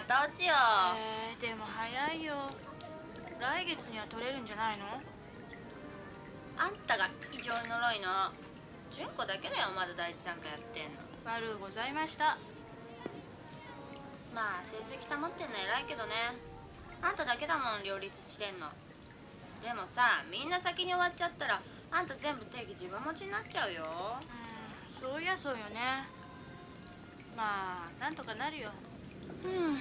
成績がた落ちよえー、でも早いよ。来月には取れるんじゃないの？あんたが異常に呪いの？純子だけだよまだ第一段階やってんの。悪うございました。まあ成績保ってんの偉いけどね。あんただけだもん両立してんの。でもさみんな先に終わっちゃったらあんた全部定義自分持ちになっちゃうよ。うんそういやそうよね。まあなんとかなるようん。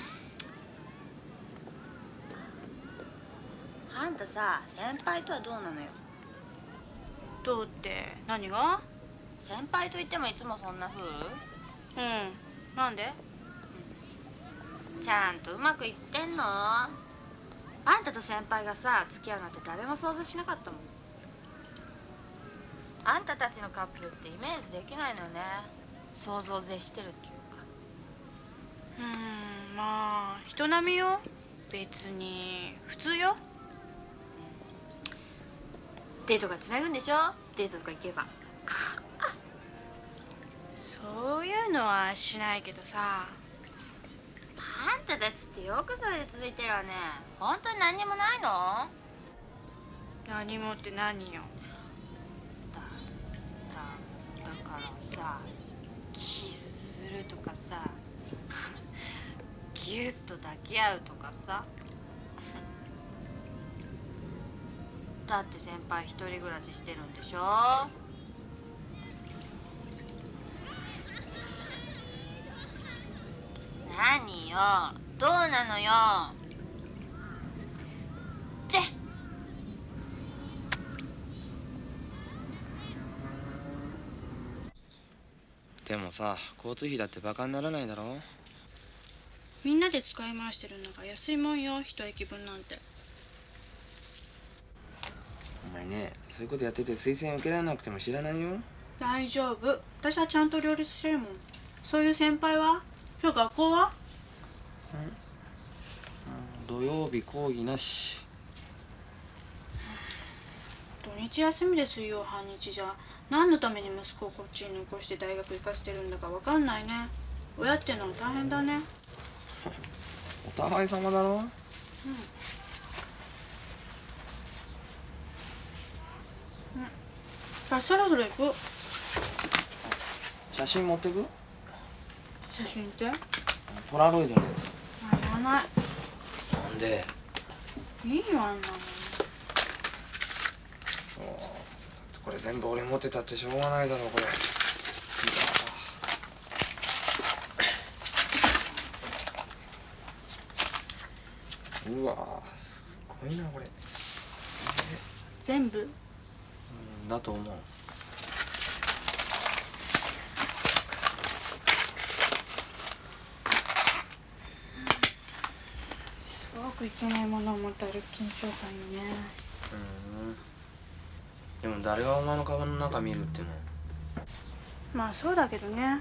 あんたさ先輩とはどうなのよ？どうって何が？先輩と言ってもいつもそんな風？うん。なんで？ちゃんとうまくいってんの？あんたと先輩がさ付き合うなんて誰も想像しなかったもん。あんたたちのカップルってイメージできないのよね。想像を絶してるっていうか。うんまあ人並みよ。別に。普通よ。デートがつなぐんでしょ？デートとか行けば。そういうのはしないけどさ。あんたたちってよくそれで続いてるわね。本当に何にもないの？何もって何よ。だだだからさキスするとかさギュッと抱き合うとかさ。だって先輩一人暮らししてるんでしょ。何よ。どうなのよ。チェ。でもさ交通費だってバカにならないだろ。みんなで使い回してるんだから安いもんよ一駅分なんて。お前ねそういうことやってて推薦受けられなくても知らないよ。大丈夫。私はちゃんと両立してるもん。そういう先輩は？今日学校は？土曜日講義なし。土日休みで水曜半日じゃ。何のために息子をこっちに残して大学行かせてるんだか分かんないね。親ってのは大変だねお互い様だろ？あそろそろ行く？写真持ってく？写真って？あポラロイドのやつ。いらない。なんで？いいよあんなの。これ全部俺持ってたってしょうがないだろこれうわすごいなこれ。全部？うんだと思う。すごくいけないものを持って歩く緊張感よね。うん。でも誰がお前のカバンの中見るっての？まあそうだけどね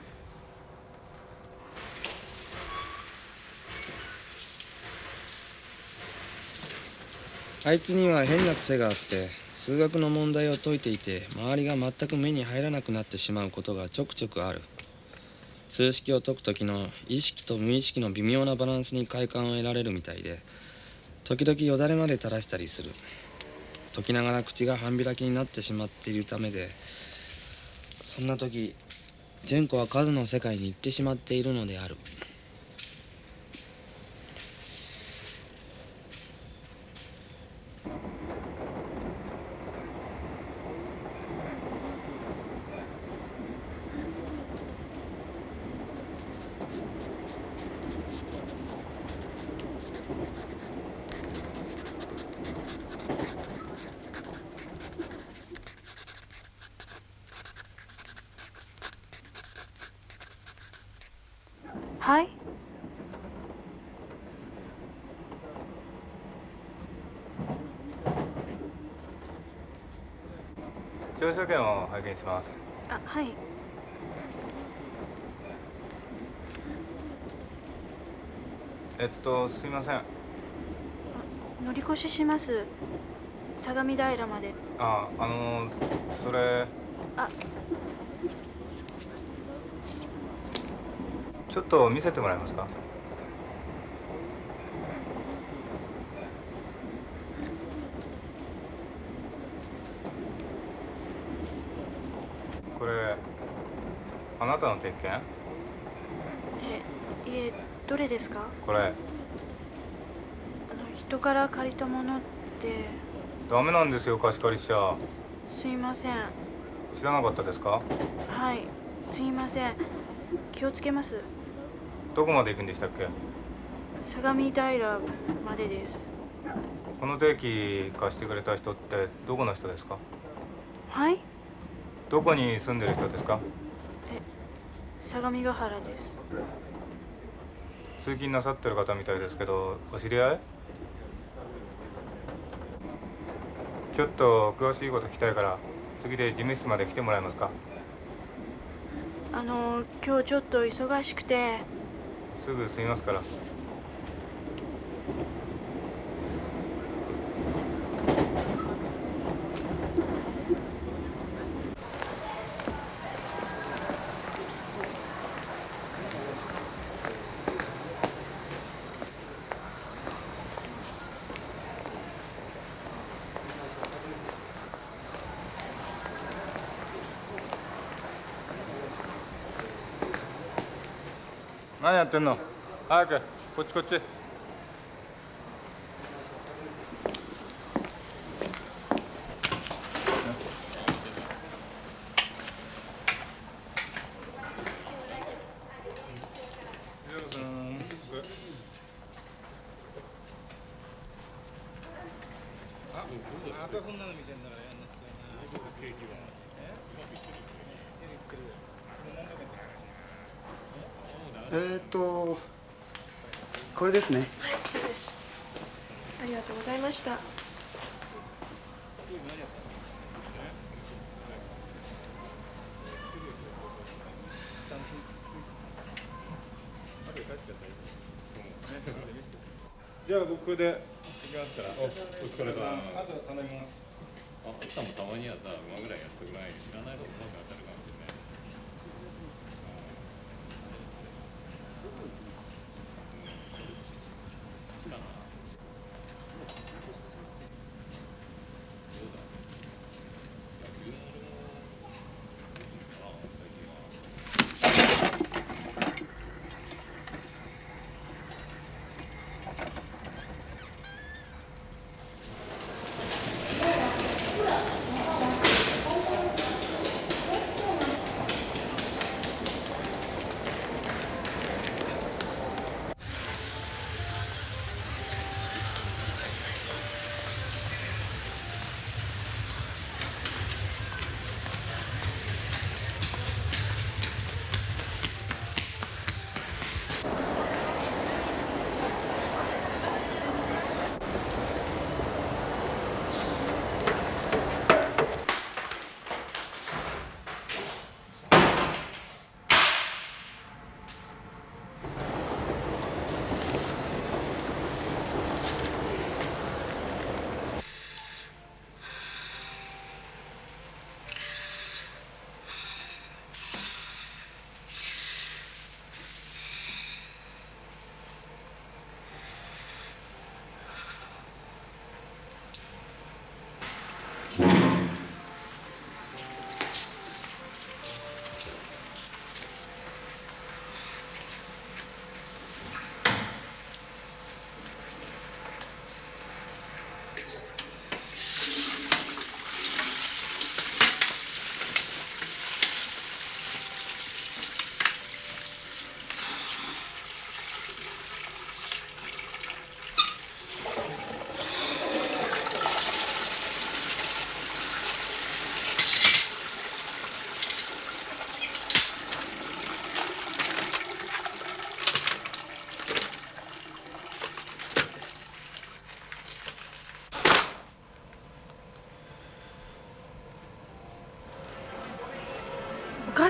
あいつには変な癖があって数学の問題を解いていて周りが全く目に入らなくなってしまうことがちょくちょくある。数式を解く時の意識と無意識の微妙なバランスに快感を得られるみたいで時々よだれまで垂らしたりする。解きながら口が半開きになってしまっているためでそんな時純子は数の世界に行ってしまっているのであるはい乗車券を拝見します。あはい。えっとすいません。乗り越しします。相模平まで。ああのそれ。あ。ちょっと見せてもらえますかこれあなたの鉄拳えいえどれですか？これ。あの人から借りたものって。ダメなんですよ貸し借りしちゃ。すいません。知らなかったですか？はいすいません。気をつけます。どこまで行くんでしたっけ？相模平までです。この定期貸してくれた人ってどこの人ですか？はい？どこに住んでる人ですか？相模ヶ原です。通勤なさってる方みたいですけどお知り合い？ちょっと詳しいこと聞きたいから次で事務室まで来てもらえますか？あの今日ちょっと忙しくて。すぐ済みますから何やってんの？早くこっちこっち。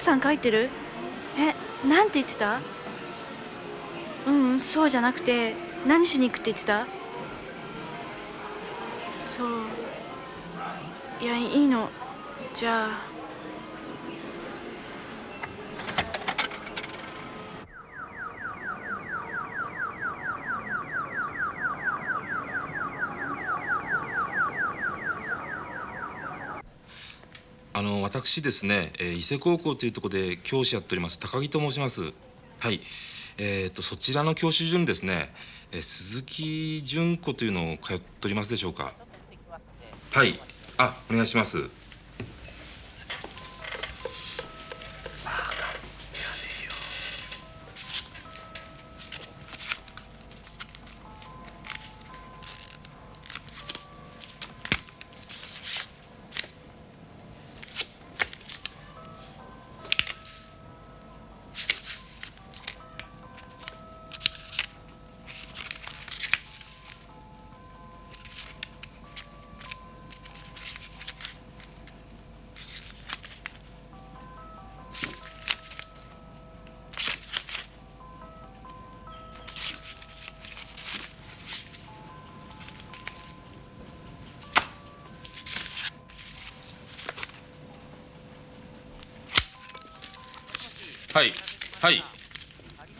さん書いてる？えなんて言ってた？ううんそうじゃなくて何しに行くって言ってた？そう。いやいいの。じゃああの私ですね、えー伊勢高校というところで教師やっております高木と申します。はい。えー、とそちらの教師順ですね、えー鈴木純子というのを通っておりますでしょうか。はい。あお願いします。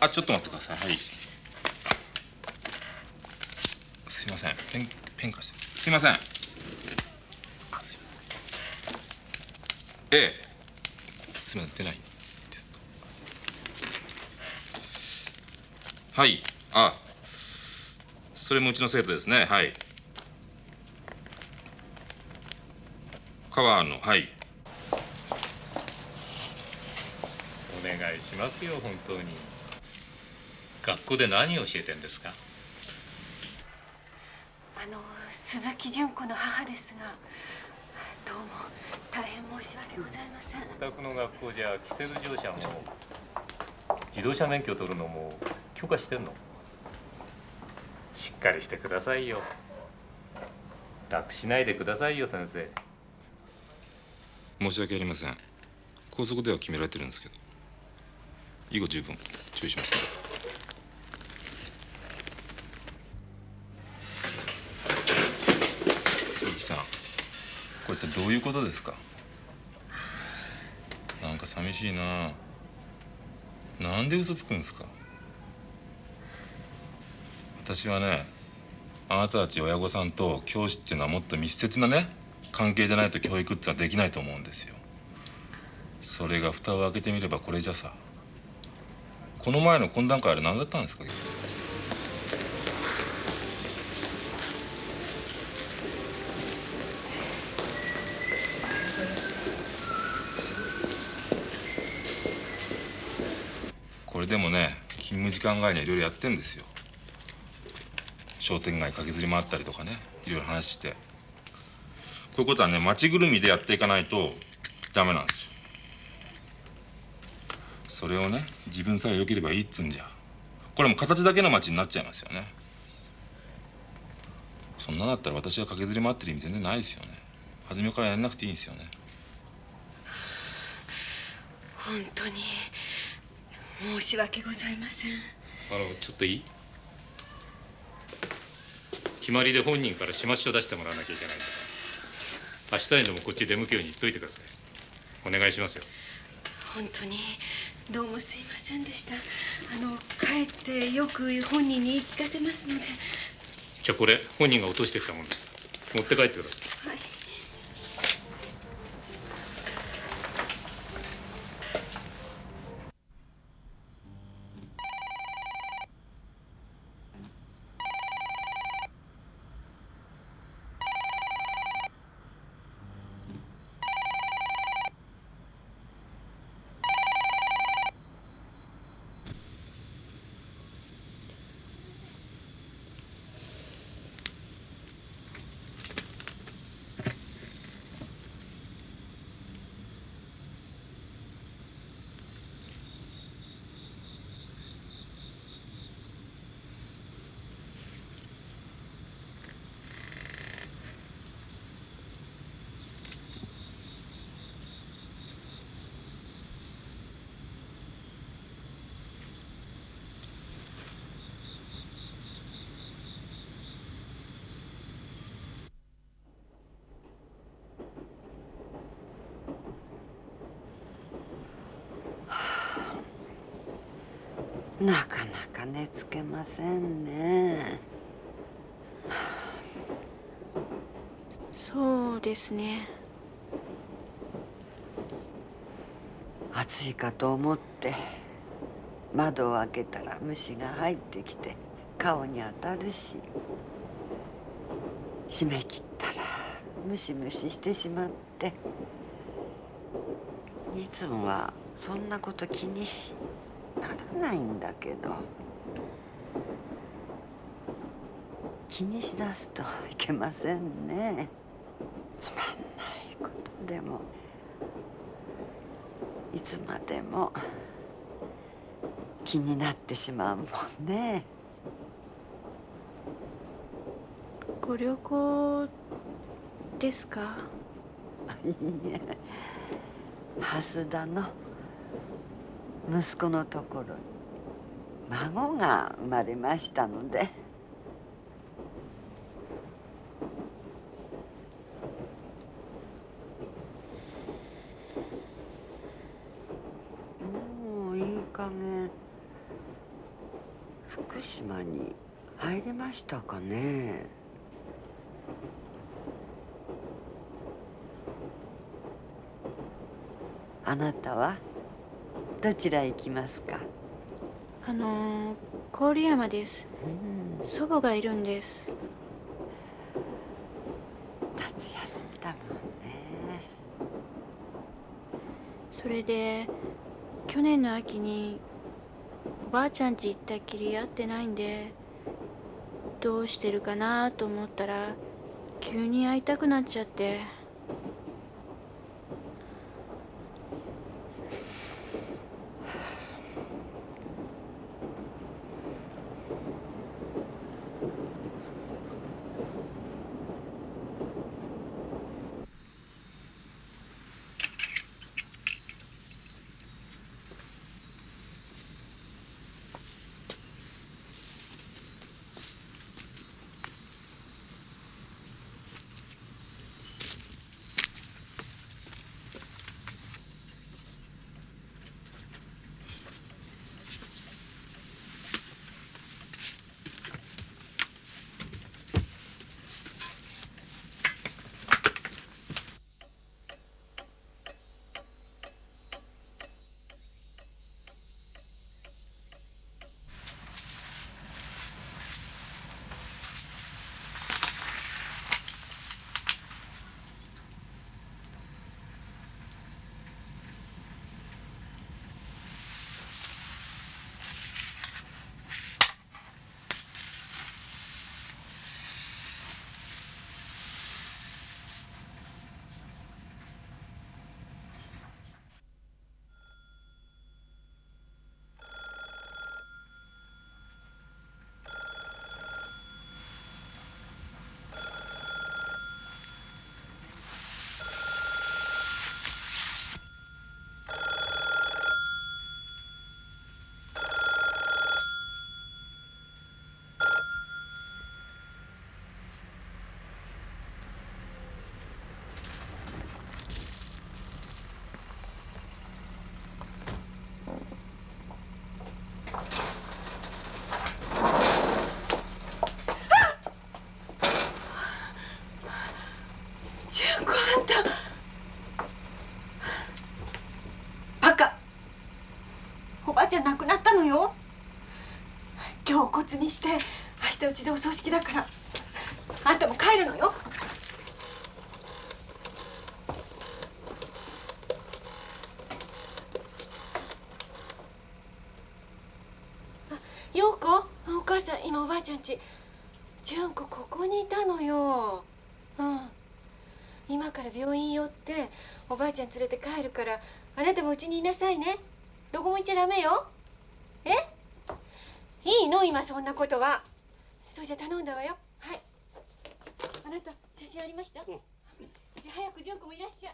ちょっと待ってください。はい。すいません。ペンペン貸して。すいません。ええ。すいません。出ないです。かはい。あ。それもうちの生徒ですね。はい。川野はい。お願いしますよ本当に。学校で何を教えてんですか？あの鈴木純子の母ですがどうも大変申し訳ございません。お宅の学校じゃキセル乗車も自動車免許取るのも許可してんの？しっかりしてくださいよ。楽しないでくださいよ先生。申し訳ありません。校則では決められてるんですけど。以後十分注意しますね鈴木さんこれってどういうことですか？なんか寂しいな。なんで嘘つくんですか？私はねあなたたち親御さんと教師っていうのはもっと密接なね関係じゃないと教育ってのはできないと思うんですよ。それが蓋を開けてみればこれじゃさ。この前の懇談会あれ何だったんですか？でもね勤務時間外にはいろいろやってんですよ。商店街駆けずり回ったりとかねいろいろ話して。こういうことはね町ぐるみでやっていかないとダメなんですよ。それをね自分さえ良ければいいっつんじゃ。これも形だけの町になっちゃいますよね。そんなだったら私が駆けずり回ってる意味全然ないですよね。初めからやんなくていいんですよね。本当に。申し訳ございません。あのちょっといい？決まりで本人から始末書出してもらわなきゃいけないんだか。ら明日にでもこっち出向くように言っといてください。お願いしますよ。本当にどうもすいませんでした。あの帰ってよく本人に言い聞かせますので。じゃあこれ本人が落としてったもんで持って帰ってください。はいなかなか寝つけませんね。そうですね。暑いかと思って窓を開けたら虫が入ってきて顔に当たるし閉め切ったらムシムシしてしまっていつもはそんなこと気にならないんだけど気にしだすといけませんね。つまんないことでもいつまでも気になってしまうもんね。ご旅行ですか？いいえ蓮田の息子のところに。孫が生まれましたので。もういい加減。福島に入りましたかね。あなたは？どちらへ行きますか？あの郡山です。うん。祖母がいるんです。夏休みだもんね。それで去年の秋におばあちゃん家行ったっきり会ってないんでどうしてるかなと思ったら急に会いたくなっちゃってにして明日うちでお葬式だから。あんたも帰るのよ。あ陽子？お母さん今おばあちゃんち純子ここにいたのよ。うん。今から病院寄っておばあちゃん連れて帰るからあなたもうちにいなさいね。どこも行っちゃダメよ。なことは。そうじゃ頼んだわよ。はい。あなた写真ありました、じゃあ早く純子もいらっしゃい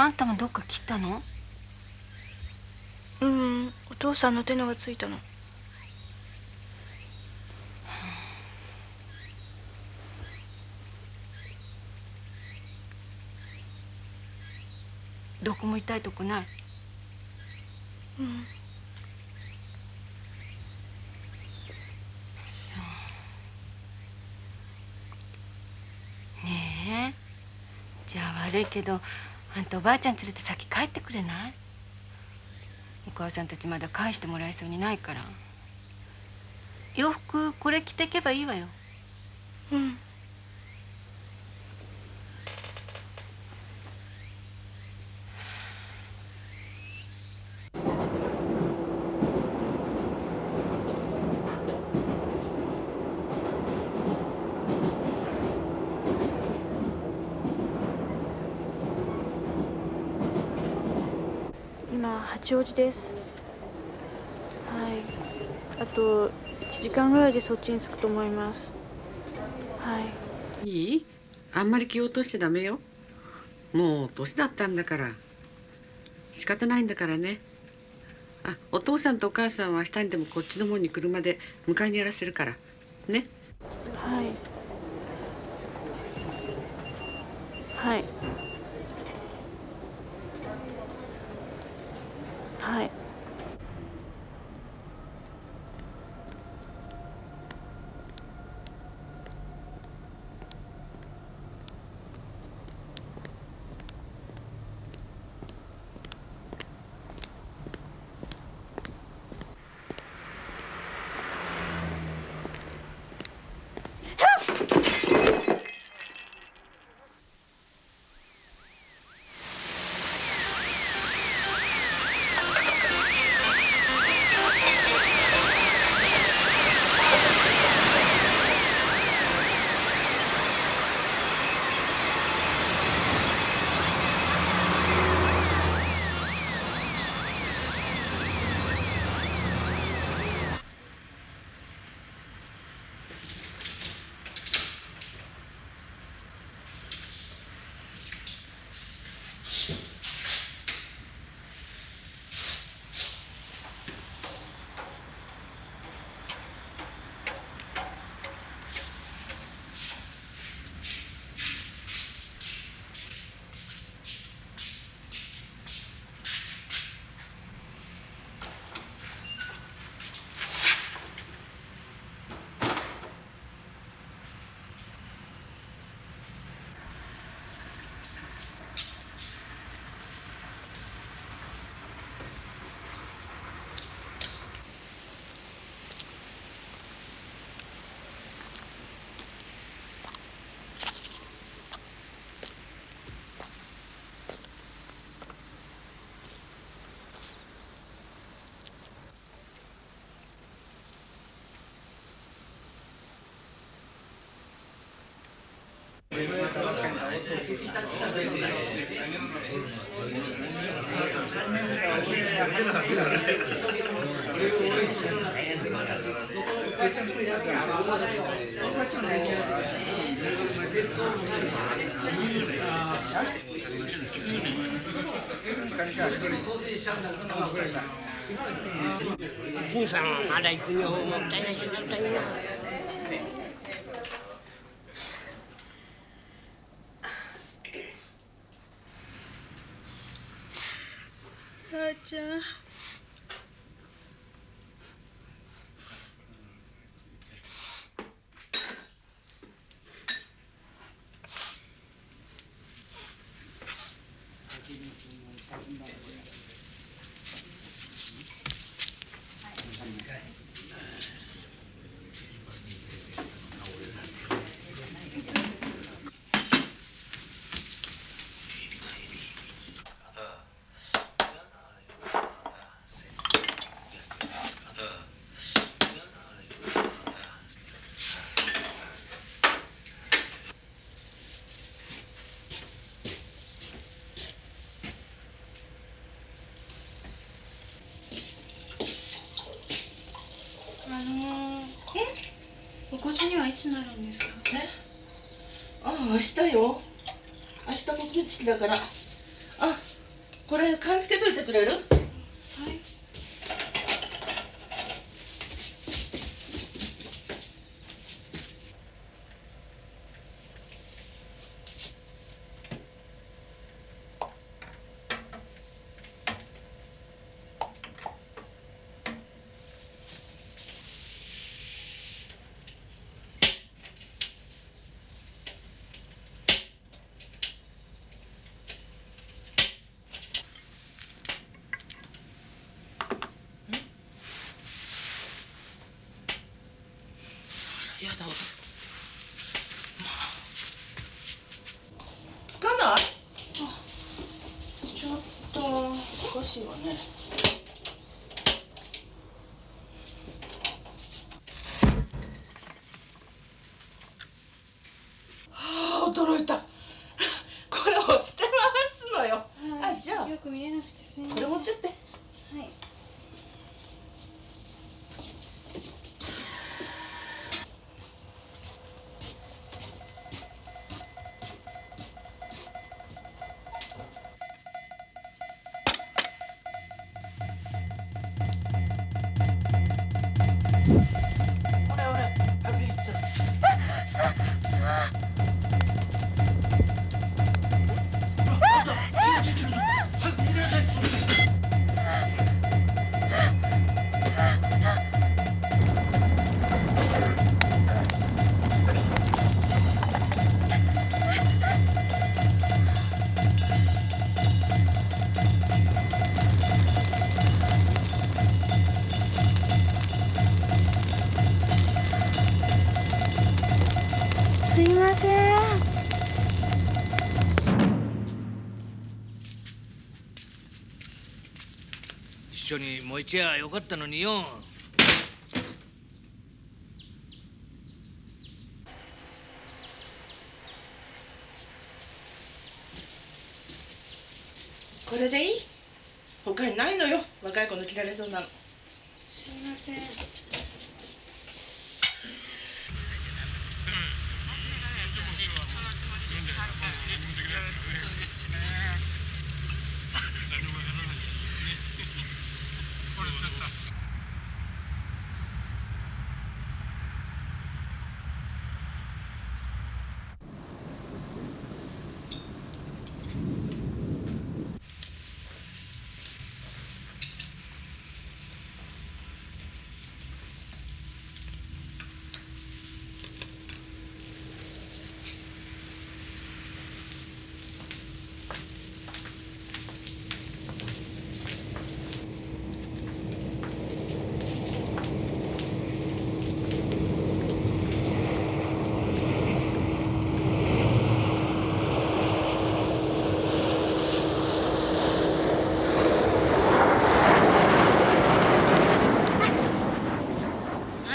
あんたもどっか切ったの？うんお父さんの手のがついたの。どこも痛いとこない？うん。ねえ。じゃあ悪いけどあんたおばあちゃん連れて先帰ってくれない？お母さんたちまだ返してもらえそうにないから。洋服これ着てけばいいわよ。うん今八王子です。はい。あと1時間ぐらいでそっちに着くと思います。はい。いい？あんまり気を落としてダメよ。もう年だったんだから。仕方ないんだからね。あお父さんとお母さんは明日にでもこっちの門に車で迎えにやらせるから。ね。はいはい。はい新さんまだ行くよもったいない人だったよなあーちゃんあのお越しにはいつなるんですか？ああ明日よ。明日告別式だから。あこれ勘つけといてくれるやだわつかないちょっとおかしいわねはあ驚いたこれをしてますのよ、あじ置いちゃよかったのによこれでいい他にないのよ若い子の着られそうなのすいません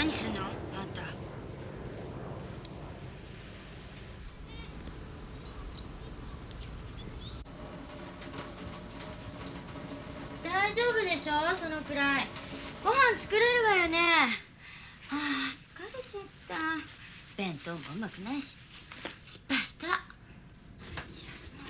何すんのあんた大丈夫でしょそのくらいご飯作れるわよねああ疲れちゃった弁当もうまくないし。失敗した。しらすの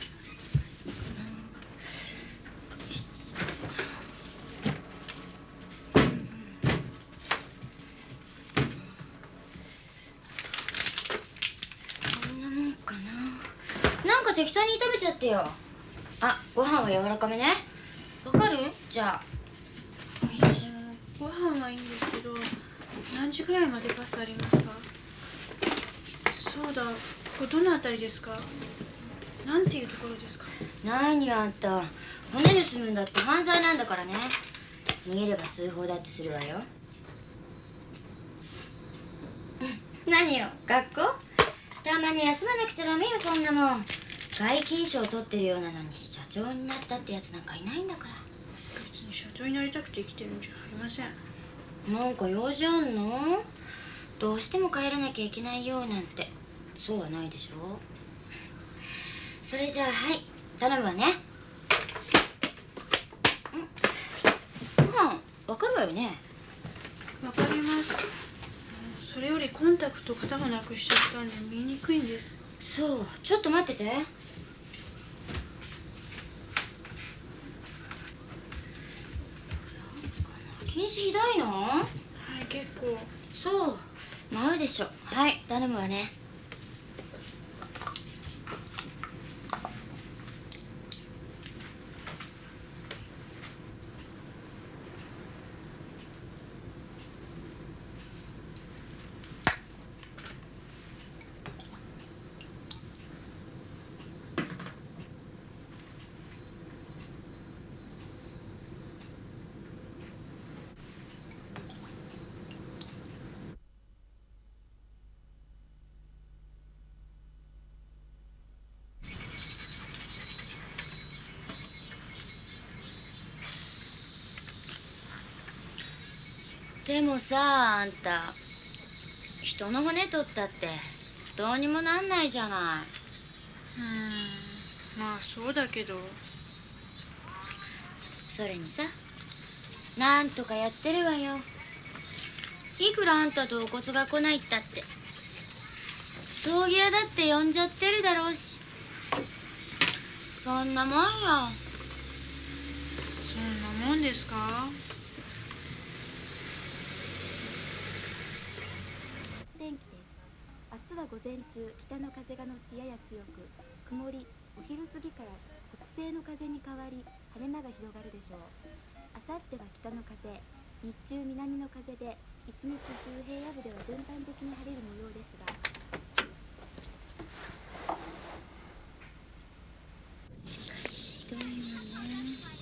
こんなもんかな。なんか適当に炒めちゃってよ。あご飯は柔らかめね。わかる？じゃあ。ご飯はいいんですけど何時ぐらいまでバスあります？だここどの辺りですか？なんていうところですか？何よあんた。骨盗むんだって犯罪なんだからね。逃げれば通報だってするわよ。何よ学校？たまに休まなくちゃダメよそんなもん。外勤賞取ってるようなのに社長になったってやつなんかいないんだから。別に社長になりたくて生きてるんじゃありません。なんか用事あんの？どうしても帰らなきゃいけないようなんてそうはないでしょ。それじゃあはい頼むわね。うん。ご飯わかるわよね。わかりますそれよりコンタクト型がなくしちゃったんで見にくいんです。そうちょっと待ってて。近視ひどいの？はい結構。そうまうでしょ。はい頼むわね。でもさあんた。人の骨取ったってどうにもなんないじゃない。うん。まあそうだけど。それにさなんとかやってるわよ。いくらあんたとお骨が来ないったって。葬儀屋だって呼んじゃってるだろうし。そんなもんよ。そんなもんですか天気です明日は午前中北の風がのちやや強く曇りお昼過ぎから北西の風に変わり晴れ間が広がるでしょう。明後日は北の風日中南の風で一日中平野部では全般的に晴れる模様ですがひどいわね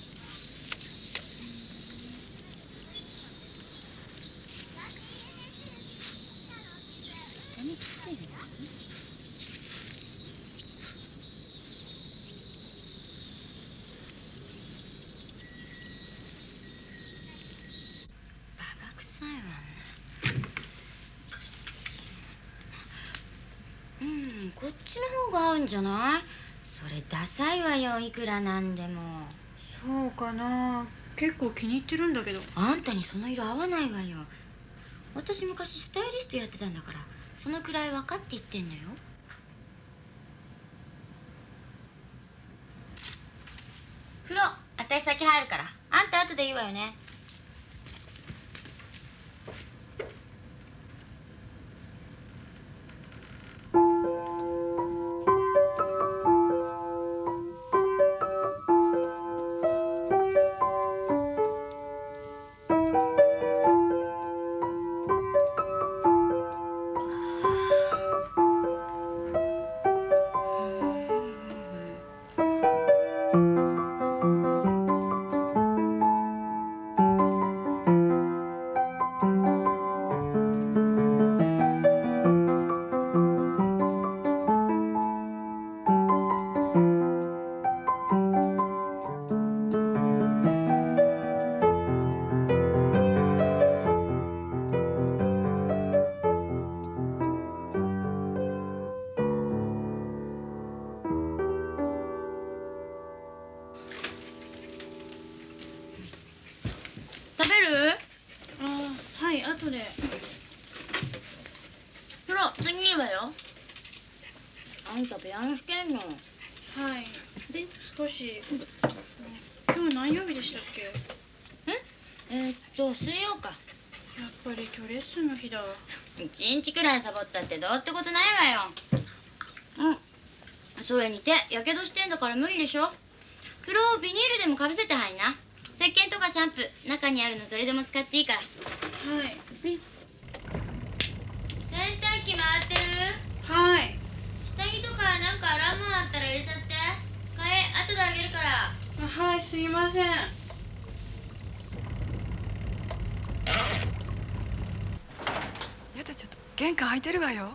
髪切ってるバカ臭いわねうんこっちの方が合うんじゃない？それダサいわよいくらなんでも。そうかな。結構気に入ってるんだけど。あんたにその色合わないわよ。私昔スタイリストやってたんだからそのくらい分かって言ってんのよ食べる？あはい後で。風呂次いいわよ。あんたピアノ弾けんの？はい。で？少し。今日何曜日でしたっけ？え？ーっと水曜か。やっぱり今日レッスンの日だ一日くらいサボったってどうってことないわよ。うん。それに手やけどしてんだから無理でしょ。風呂をビニールでもかぶせて入んな石鹸とかシャンプー中にあるのどれでも使っていいから。はい。洗濯機回ってる？はい。下着とかなんか洗うもんあったら入れちゃって。替え後であげるから。あはいすいません。やだちょっと玄関開いてるわよ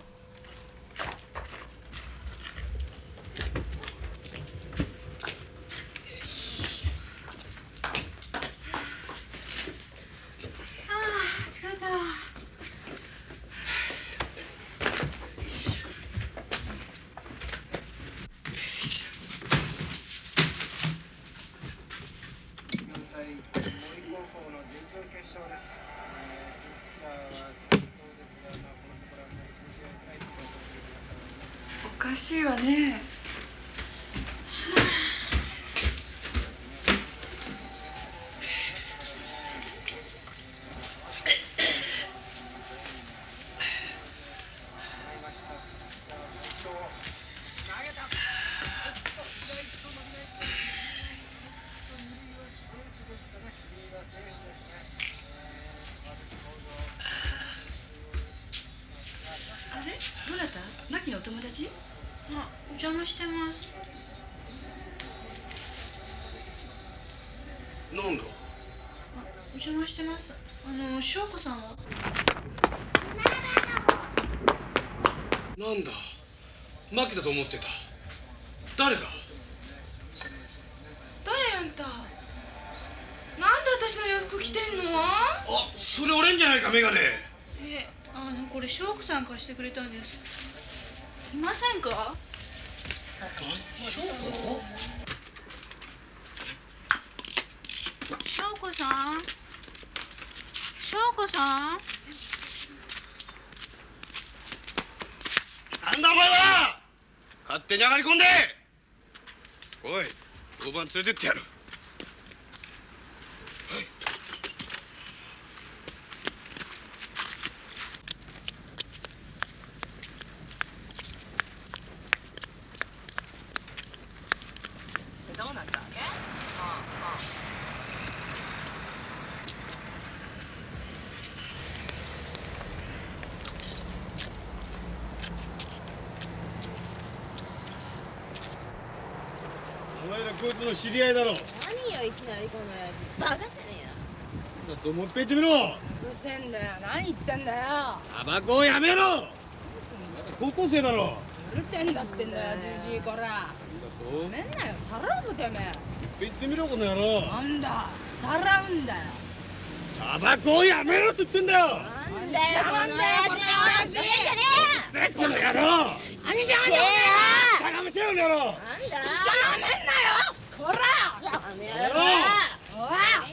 なんだ？牧だと思ってた。誰が？誰あんた？なんで私の洋服着てんの？あそれ俺んじゃないかメガネ。えあのこれ翔子さん貸してくれたんです。いませんか翔子翔子さん翔子さんなんだお前は勝手に上がり込んで。おい交番連れてってやるどうなったわけお前らこいつの知り合いだろ何よいきなりこの親父。バカじゃねえよ。だともう一遍言ってみろ。うるせえんだよ。何言ってんだよ。タバコをやめろ。高校生だろ。うるせえんだってんだよじじいこら。そうごめんなよ。さらうぞてめえ。言ってみろこの野郎。なんだ。さらうんだよ。タバコをやめろって言ってんだよ。なんだよこの親父のじゃねせっこの野郎。何しやがんだバカめせよこの野郎なんだ一緒になめんなよこら野郎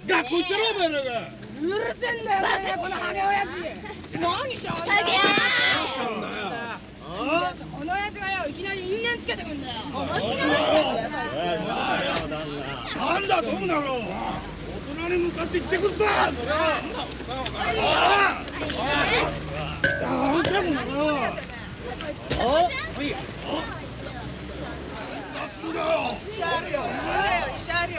学校行ってろお前らが。うるせえんだよねこのハゲ親父。何しやがんだよこの親父。がよいきなり因縁つけてくんだよ。なんだどうなの大人に向かって言ってくんだな。んお医者あるよ医者あるよほらあれよ、こせよ。金だよ。分かってんのかよ、あっ？も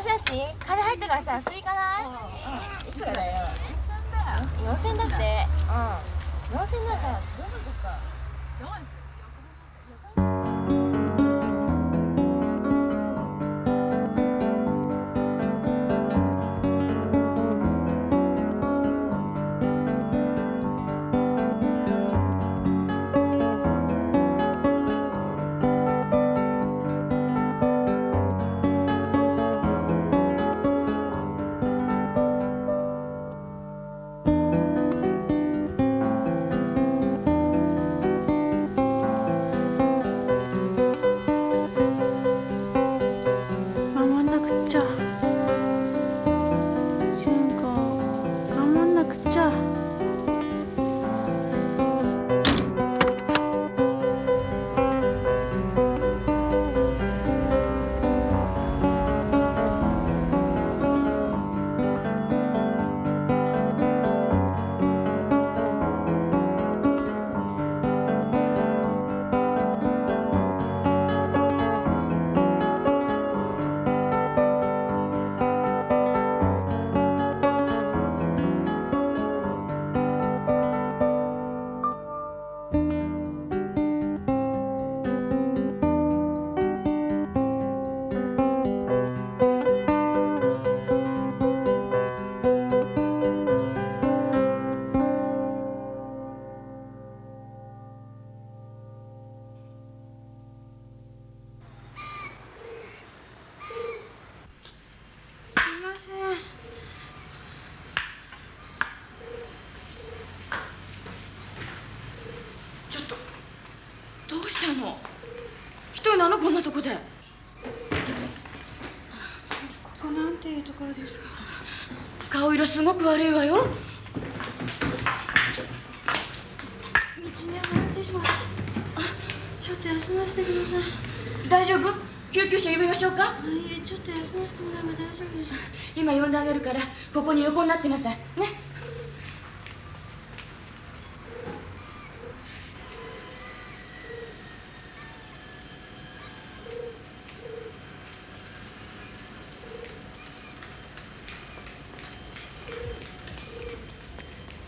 しもし、金入ったからさ、遊び行かない？いくらだよ。四千だって。うん。四千ならさ、どこ行こうか。すごく悪いわよ。道にはまってしまった。あちょっと休ませてください。大丈夫？救急車呼びましょうか？いえちょっと休ませてもらえば大丈夫です。今呼んであげるからここに横になってなさいね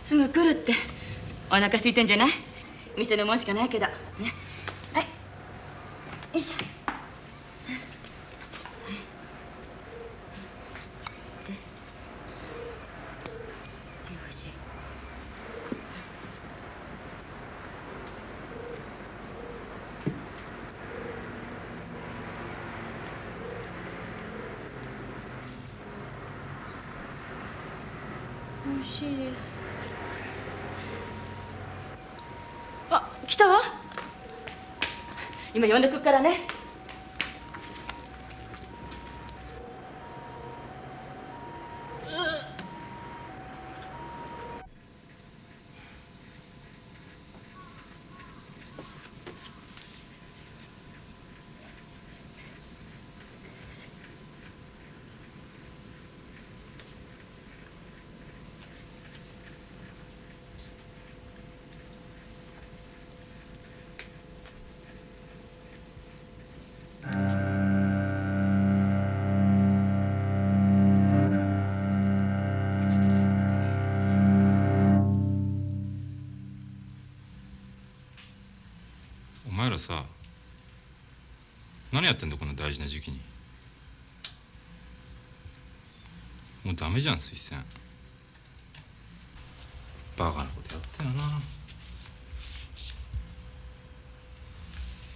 すぐ来るって。お腹空いてんじゃない？店のもんしかないけど。ねはいよいしょでよし美味しいですあ来たわ今呼んでくっからね。さ何やってんだこんな大事な時期に。もうダメじゃん推薦。バカなことやったよな。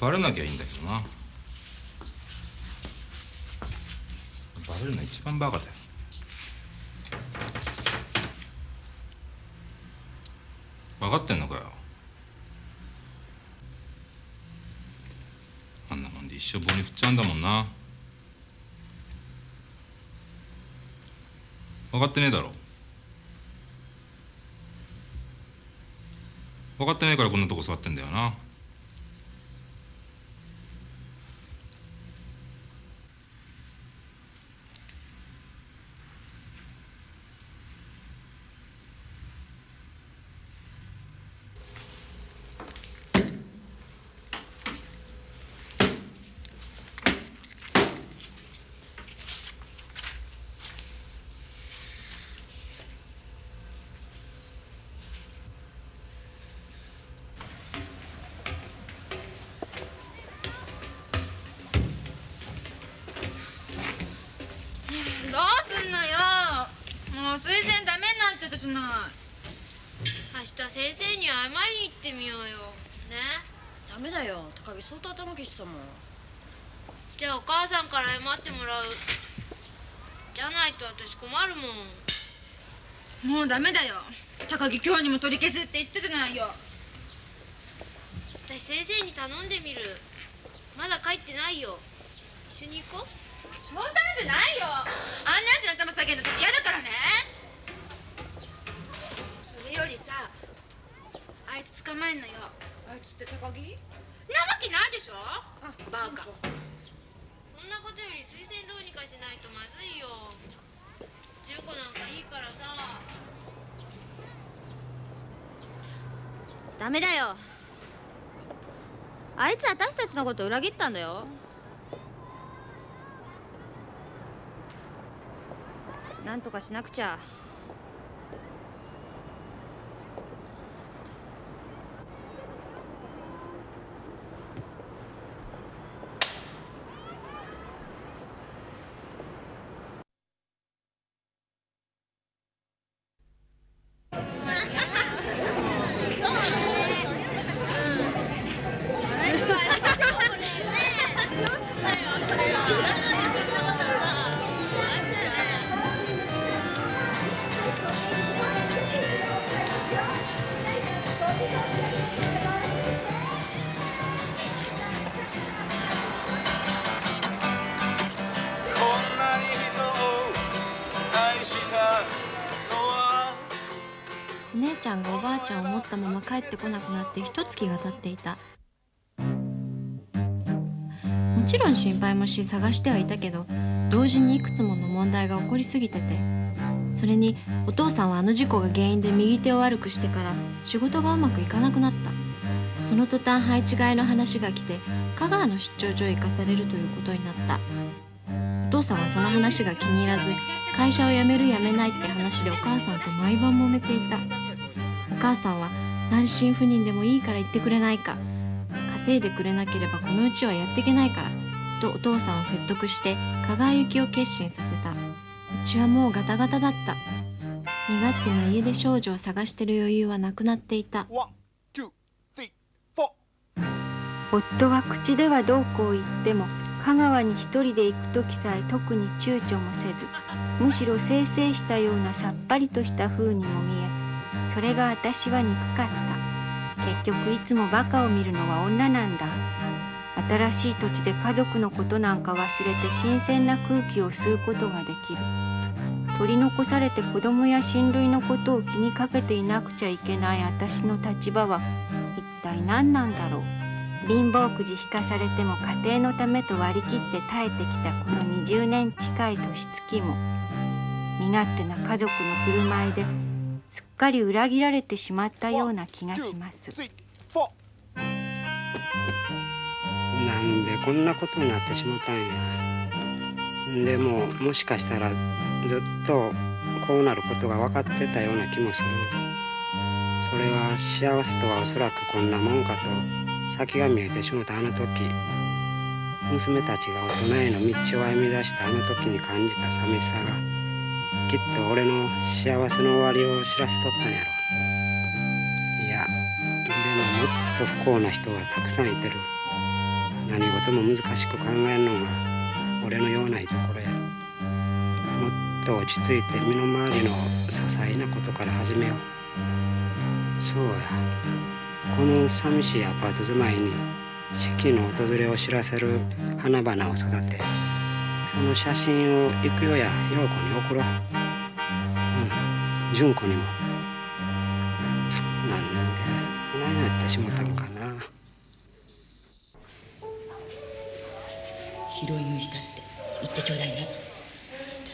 バレなきゃいいんだけどな。バレるの一番バカだよ。分かってんのかよあんなもんで一生棒に振っちゃうんだもんな。分かってねえだろ。分かってないからこんなとこ座ってんだよなどうすんのよもう推薦ダメになってたじゃない明日先生に謝りに行ってみようよねダメだよ高木相当頭きしさもん。じゃあお母さんから謝ってもらう。じゃないと私困るもん。もうダメだよ。高木今日にも取り消すって言ってたじゃないよ。私先生に頼んでみる。まだ帰ってないよ。一緒に行こう。冗談じゃないよ。あんなやつの頭下げるの私嫌だからね。それよりさあいつ捕まえんのよ。あいつって高木？なわけないでしょ？あバカ。そんなことより推薦どうにかしないとまずいよ。純子なんかいいからさ。ダメだよ。あいつ私たちのこと裏切ったんだよ。なんとかしなくちゃちゃんがおばあちゃんを持ったまま帰ってこなくなって一月が経っていた。もちろん心配もし探してはいたけど同時にいくつもの問題が起こりすぎててそれにお父さんはあの事故が原因で右手を悪くしてから仕事がうまくいかなくなった。その途端配置換えの話が来て香川の出張所へ行かされるということになった。お父さんはその話が気に入らず会社を辞める辞めないって話でお母さんと毎晩揉めていた。母さんは単身赴任でもいいから行ってくれないか。稼いでくれなければこのうちはやっていけないからとお父さんを説得して香川行きを決心させた。うちはもうガタガタだった。身勝手な家出少女を探してる余裕はなくなっていた。夫は口ではどうこう言っても香川に一人で行く時さえ特に躊躇もせずむしろせいせいしたようなさっぱりとした風にも見えそれが私は憎かった。結局いつもバカを見るのは女なんだ。新しい土地で家族のことなんか忘れて新鮮な空気を吸うことができる。取り残されて子供や親類のことを気にかけていなくちゃいけない。私の立場は一体何なんだろう。貧乏くじ引かされても家庭のためと割り切って耐えてきたこの20年近い年月も。身勝手な家族の振る舞いですっかり裏切られてしまったような気がします。なんでこんなことになってしまったんや。でももしかしたらずっとこうなることが分かってたような気もする。それは幸せとはおそらくこんなもんかと。先が見えてしもたあの時。娘たちが大人への道を歩み出したあの時に感じた寂しさが。きっと俺の幸せの終わりを知らせとったんやろ。いやでももっと不幸な人はたくさんいてる。何事も難しく考えるのが俺のようないところや。もっと落ち着いて身の回りの些細なことから始めよう。そうや。この寂しいアパート住まいに四季の訪れを知らせる花々を育て。その写真を行くよや陽子に送ろう。うん。純子にも。なんでこないなってしもたんかな。拾い食いしたって言ってちょうだいねって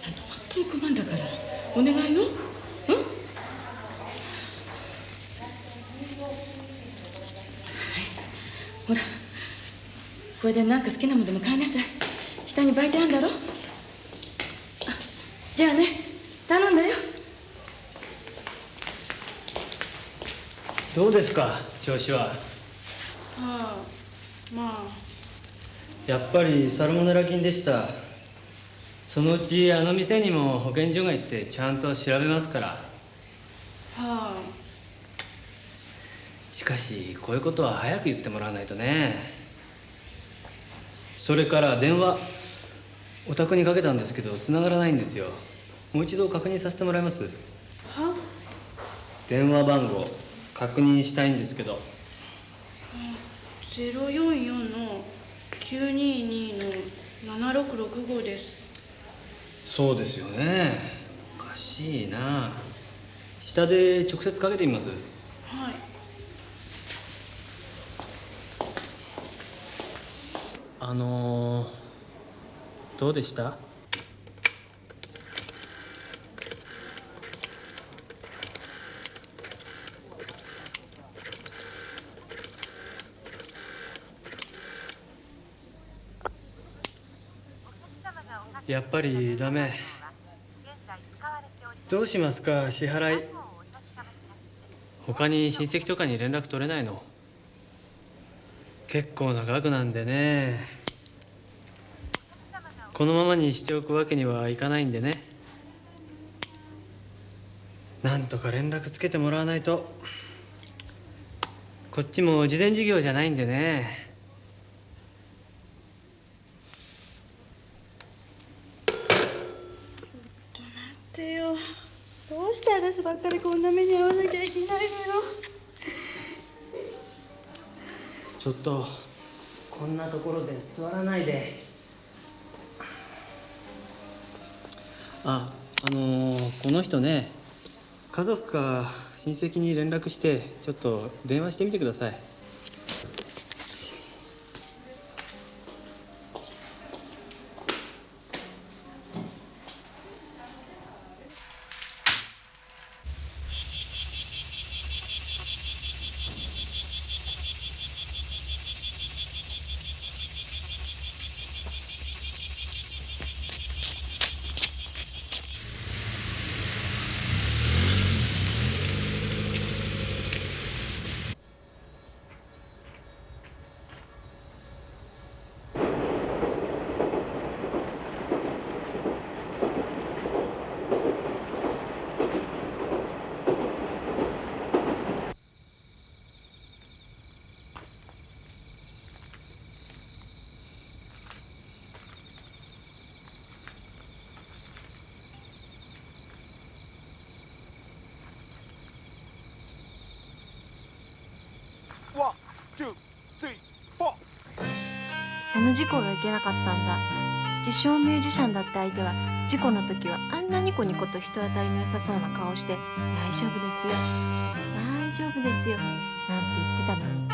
なんと本当に困んだからお願いよ。うん？ほらこれで何か好きなものでも買いなさい。下に売店あんだろ？あじゃあね頼んだよ。どうですか調子は？はあまあ。やっぱりサルモネラ菌でした。そのうちあの店にも保健所が行ってちゃんと調べますから。はあ。しかしこういうことは早く言ってもらわないとね。それから電話お宅にかけたんですけど繋がらないんですよ。もう一度確認させてもらえます。は？電話番号確認したいんですけど。044の922の7665です。そうですよね。おかしいな。下で直接かけてみます。はい。あのー、どうでした？やっぱりダメ。どうしますか？支払い。他に親戚とかに連絡取れないの？結構な額なんでね。このままにしておくわけにはいかないんでね。なんとか連絡つけてもらわないと。こっちも事前事業じゃないんでね。ってよ。どうして私ばっかりこんな目に遭わなきゃいけないのよ。ちょっとこんなところで座らないでああのーこの人ね家族か親戚に連絡してちょっと電話してみてください。事故がいけなかったんだ。自称ミュージシャンだった相手は事故の時はあんなニコニコと人当たりの良さそうな顔をして「大丈夫ですよ。大丈夫ですよ」なんて言ってたのに。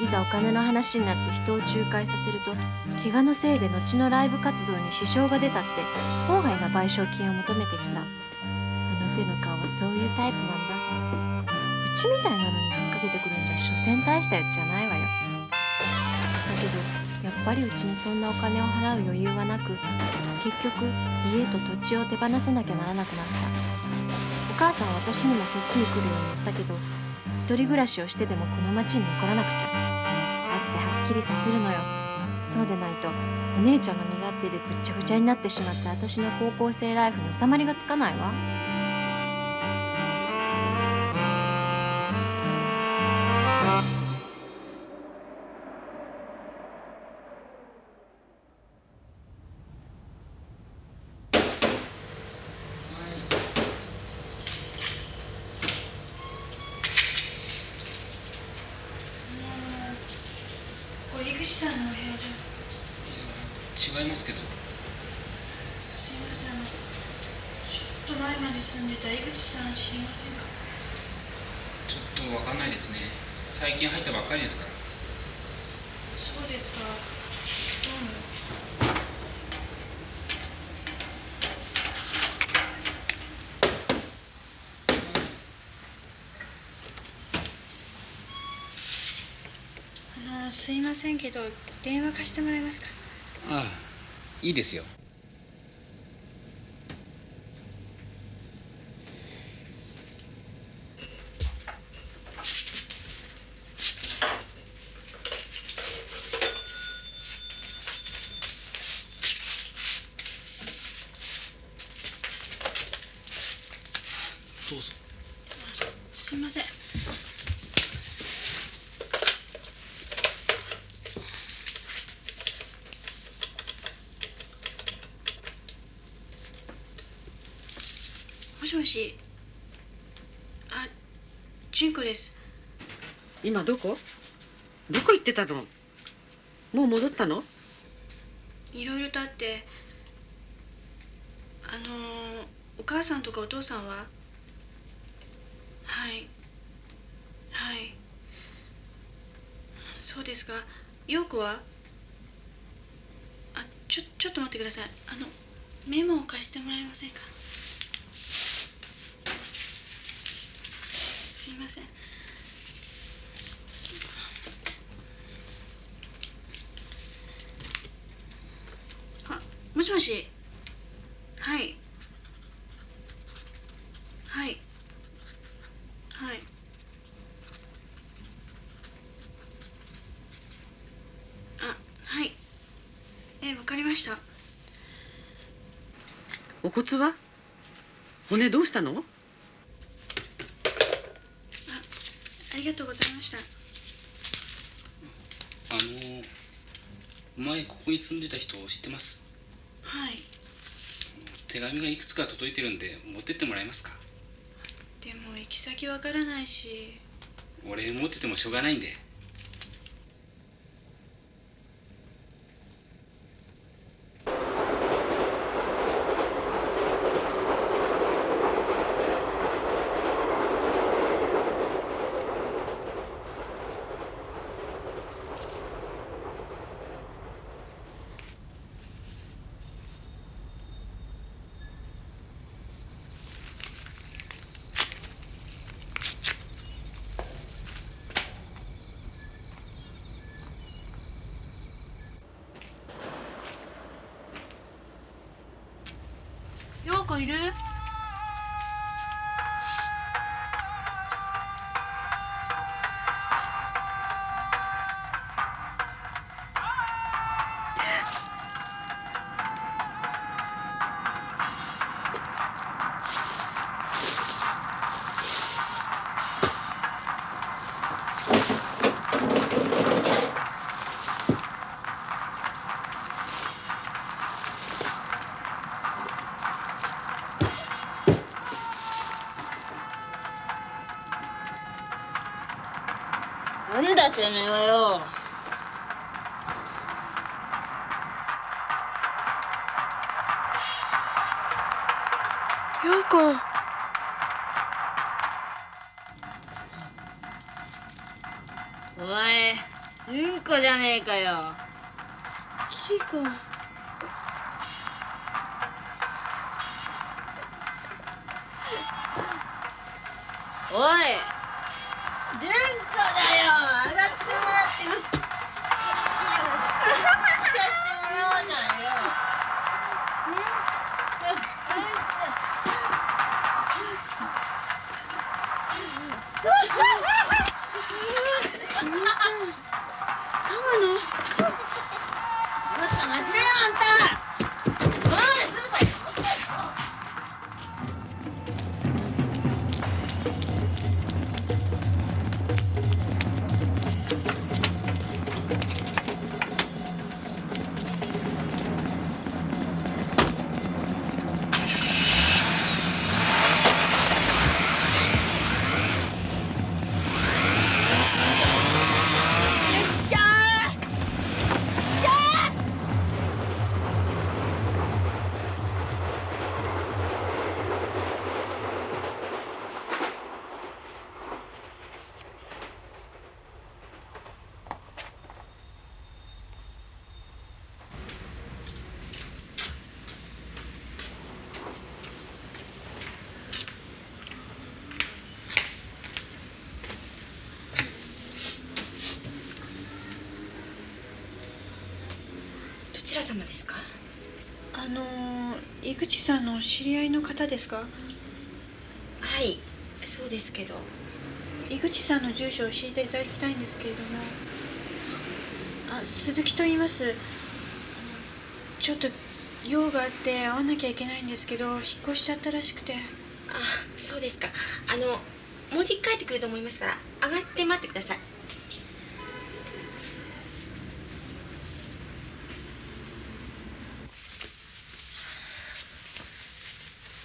いざお金の話になって人を仲介させると怪我のせいで後のライブ活動に支障が出たって法外な賠償金を求めてきた。あの手の顔はそういうタイプなんだ。うちみたいなのに引っ掛けてくるんじゃ所詮大したやつじゃないわよ。だけどやっぱりうちにそんなお金を払う余裕はなく結局家と土地を手放さなきゃならなくなった。お母さんは私にもそっちに来るように言ったけど一人暮らしをしてでもこの町に残らなくちゃ。会ってはっきりさせるのよ。そうでないとお姉ちゃんの身勝手でぐっちゃぐちゃになってしまった私の高校生ライフに収まりがつかないわ。せんけど電話貸してもらえますか？ああいいですよどうぞすいませんもしもしあ純子です今どこ？どこ行ってたの？もう戻ったの？いろいろとあってあのお母さんとかお父さんは？はい。はい。そうですか。陽子は？あちょちょっと待ってください。あのメモを貸してもらえませんか？すいませんあもしもし。はい。はい。はい。あはい。えわかりました。お骨は？骨どうしたの？ありがとうございました。あの前ここに住んでた人を知ってます？はい。手紙がいくつか届いてるんで持ってってもらえますか？でも行き先わからないし。俺持っててもしょうがないんでてめえはよ。ようこお前純子じゃねえかよ。キリコおい純子だよ。さんの知り合いの方ですか？はいそうですけど。井口さんの住所を教えていただきたいんですけれども。あ鈴木と言います。あのちょっと用があって会わなきゃいけないんですけど引っ越しちゃったらしくて。あそうですか。あのもうじき帰ってくると思いますから上がって待ってください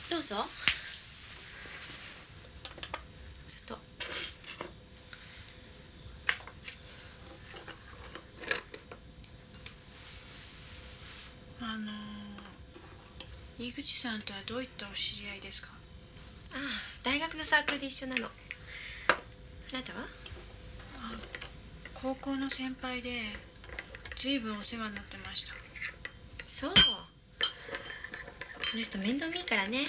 どうぞお砂糖あの井口さんとはどういったお知り合いですか？ああ大学のサークルで一緒なの。あなたは？高校の先輩で随分お世話になってました。そう。この人面倒見いいからね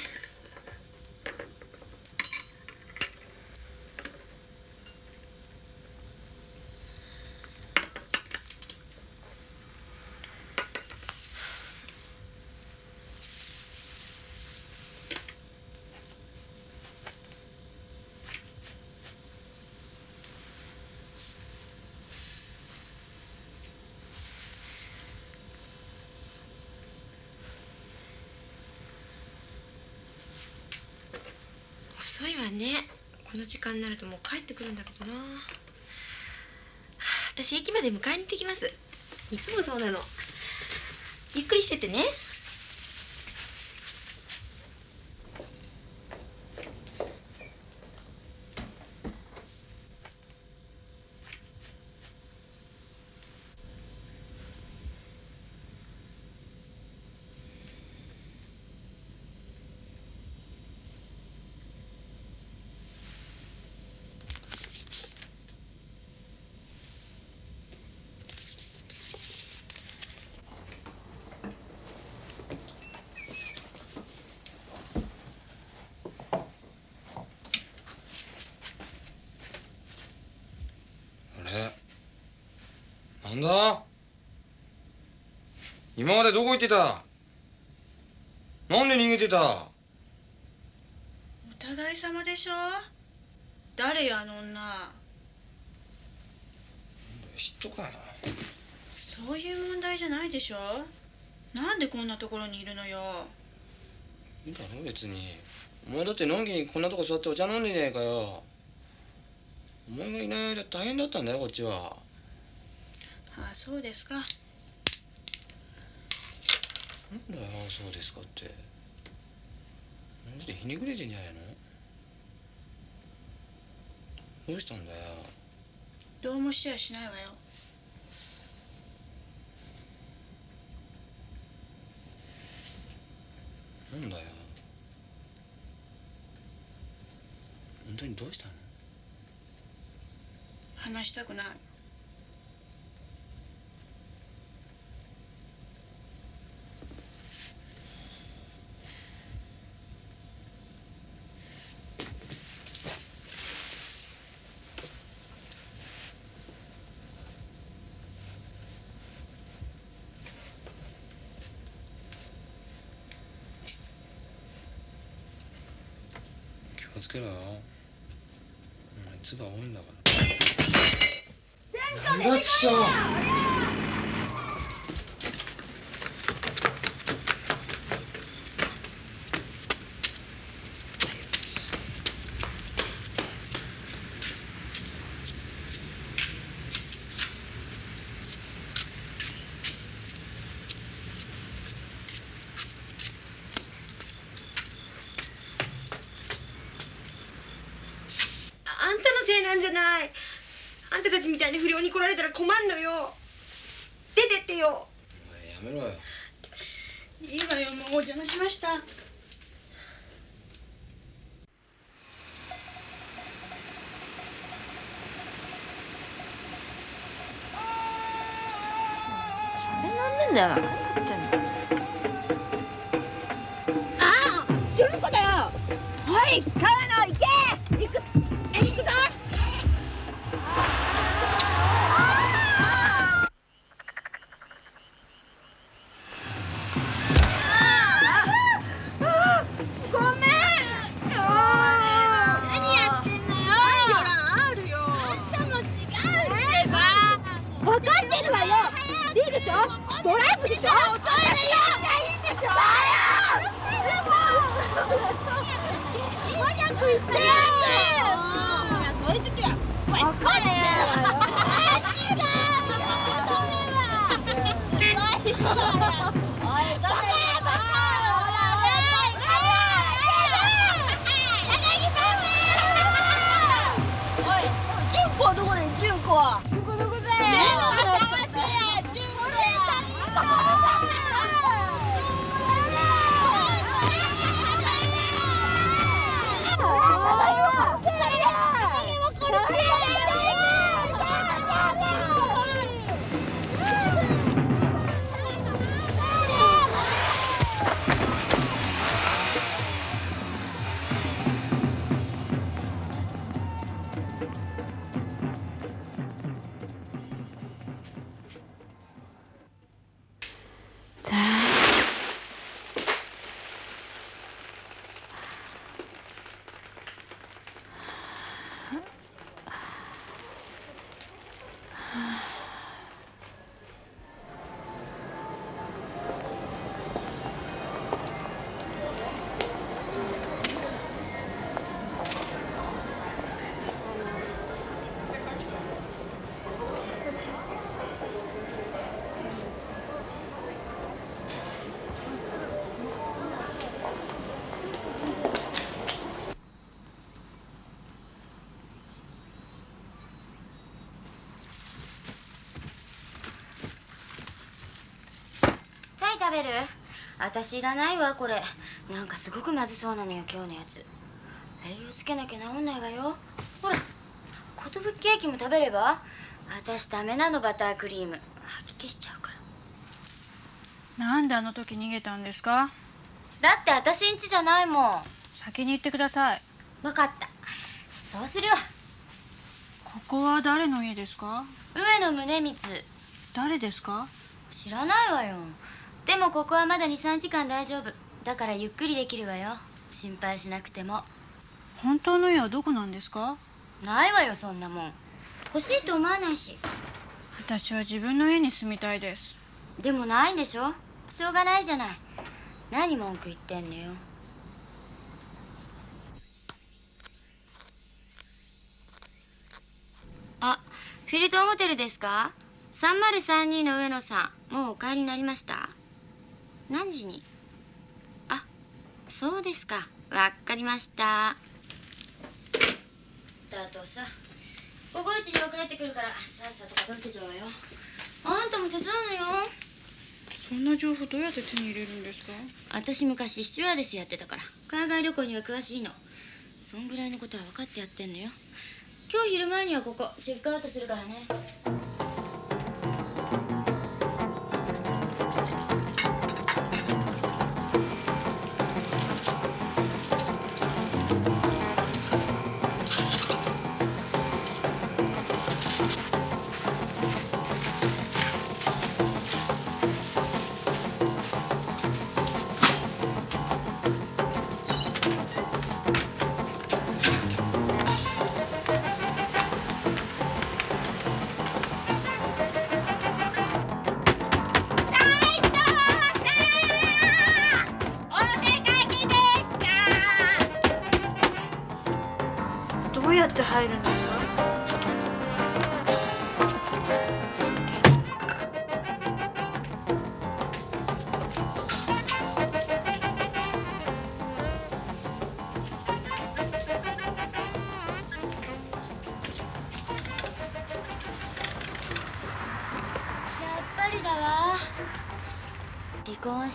遅いわね。この時間になるともう帰ってくるんだけどな。はあ私駅まで迎えに行ってきます。いつもそうなの。ゆっくりしててねあれなんだ？今までどこ行ってた？なんで逃げてた？お互い様でしょ？誰よあの女？嫉妬かよ。そういう問題じゃないでしょ？なんでこんなところにいるのよ？いいだろ別に。お前だってのんきにこんなとこ座ってお茶飲んでねえかよ。お前がいない間大変だったんだよこっちはそうですか。なんだよそうですかって。なんでひねくれてんじゃないの？どうしたんだよ。どうもしてやしないわよ。なんだよ。本当にどうしたの？話したくないけろよ。お前唾多いんだから。なんだちしょあんたのせいない。あんたたちみたいに不良に来られたら困んのよ。出てってよ。やめろよ。いいわよもうお邪魔しました。なんでんだよべる？私いらないわこれ。なんかすごくまずそうなのよ今日のやつ。栄養つけなきゃ治んないわよ。ほら寿ケーキも食べれば？私ダメなのバタークリーム。吐き気しちゃうから。なんであの時逃げたんですか？だって私ん家じゃないもん。先に言ってください。分かった。そうするわここは誰の家ですか？上野宗光。誰ですか？知らないわよでもここはまだ23時間大丈夫。だからゆっくりできるわよ。心配しなくても。本当の家はどこなんですか？ないわよそんなもん。欲しいと思わないし。私は自分の家に住みたいです。でもないんでしょ？しょうがないじゃない。何文句言ってんのよ。あフィルトンホテルですか？3032の上野さんもうお帰りになりました何時に？あそうですか。わかりました。だとさ午後一には帰ってくるからさっさと片付けちゃうわよ。あんたも手伝うのよ。そんな情報どうやって手に入れるんですか？私昔スチュワーデスやってたから海外旅行には詳しいの。そんぐらいのことは分かってやってんのよ。今日昼前にはここチェックアウトするからね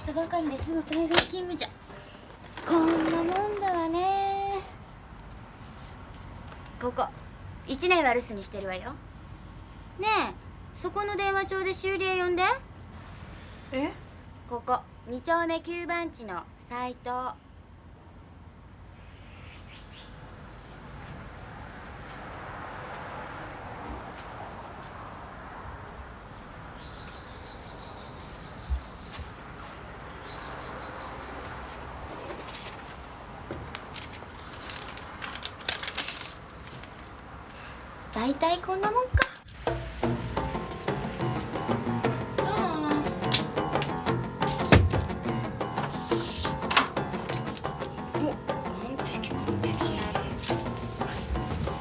離婚したばかりですぐ海外勤務じゃ。こんなもんだわね。ここ1年は留守にしてるわよ。ねえそこの電話帳で修理屋呼んで。え？ここ2丁目9番地の斎藤大体こんなもんか。どうもお完璧完璧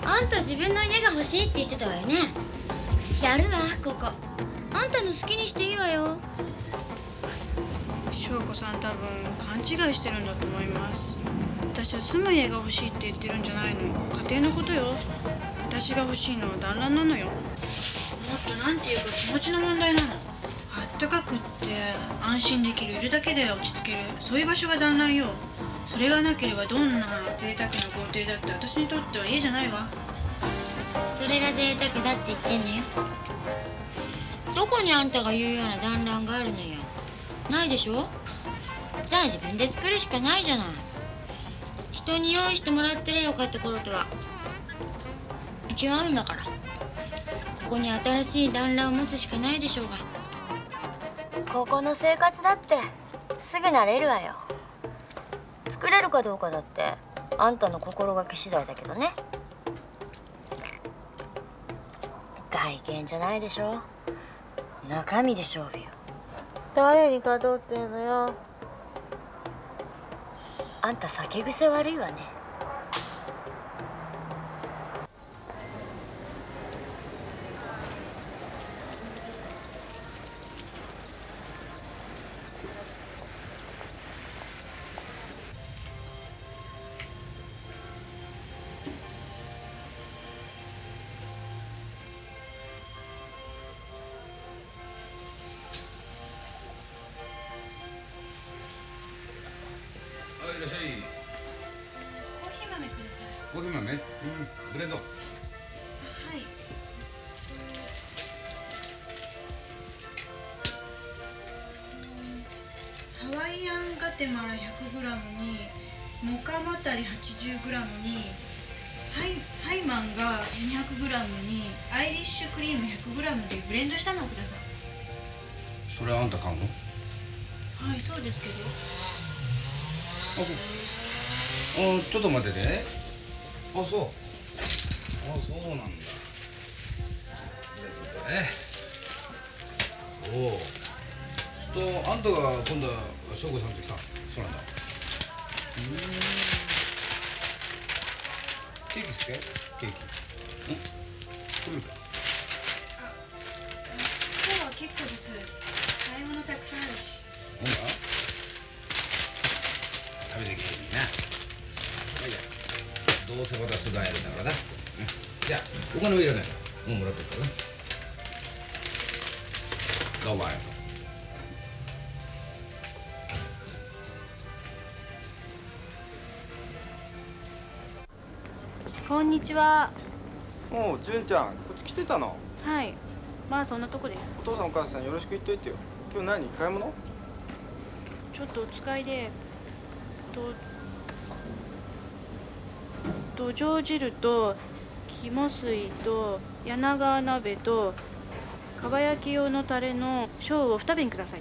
あんた自分の家が欲しいって言ってたわよね。やるわここ。あんたの好きにしていいわよ。翔子さん多分勘違いしてるんだと思います。私は住む家が欲しいって言ってるんじゃないの。家庭のことよ私が欲しいのは団らんなのよ。もっとなんていうか気持ちの問題なの。あったかくって安心できるいるだけで落ち着ける。そういう場所が団らんよ。それがなければどんな贅沢な豪邸だって私にとっては家じゃないわ。それが贅沢だって言ってんのよ。どこにあんたが言うような団らんがあるのよ。ないでしょ。じゃあ自分で作るしかないじゃない。人に用意してもらってりゃよかった頃とは。違うんだから。ここに新しい団らんを持つしかないでしょうが。ここの生活だってすぐ慣れるわよ。作れるかどうかだってあんたの心がけ次第だけどね。外見じゃないでしょ。中身で勝負よ。誰に勝とうっていうのよ。あんた酒癖悪いわねケーキ。ん作るか今日は結構です。買い物たくさんあるし。ほんな食べてけへんにな。まあいいや。どうせまたすぐ会えるんだからな、うん、じゃあお金はいらないもうもらってるからな。どうもありがとうんにちは。おう純ちゃんこっち来てたの？はい。まあそんなとこです。お父さんお母さんよろしく言っといてよ。今日何？買い物？ちょっとお使いでと土壌汁と肝水と柳川鍋とかば焼き用のタレの小を二瓶ください